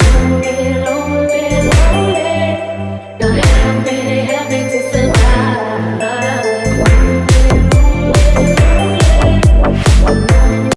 lonely, lonely, lonely. Now help me, help me to survive.